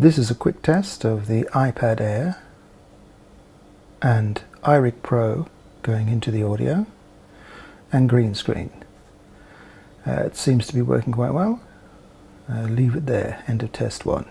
This is a quick test of the iPad Air and iRig Pro going into the audio and green screen. Uh, it seems to be working quite well. Uh, leave it there, end of test one.